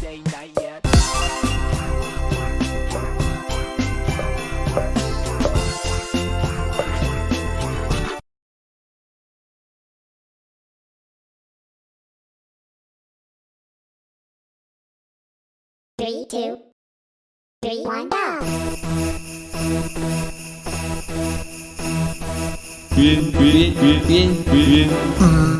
day, night yet. Three, two, three, one, go! Bien, bien, bien, bien, bien.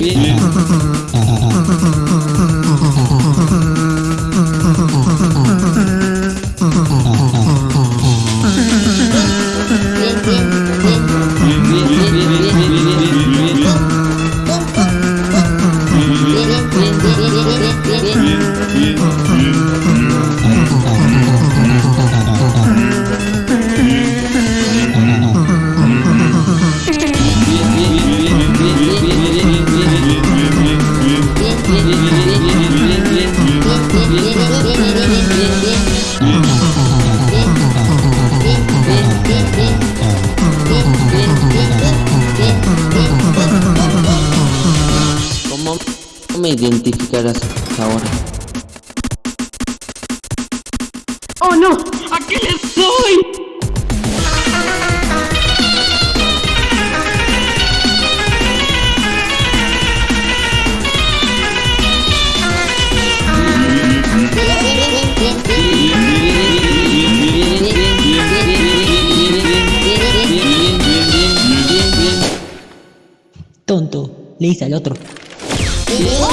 Yeah. me identificarás ahora. ¡Oh no! ¿A qué le soy? Tonto, le dice al otro. Oh!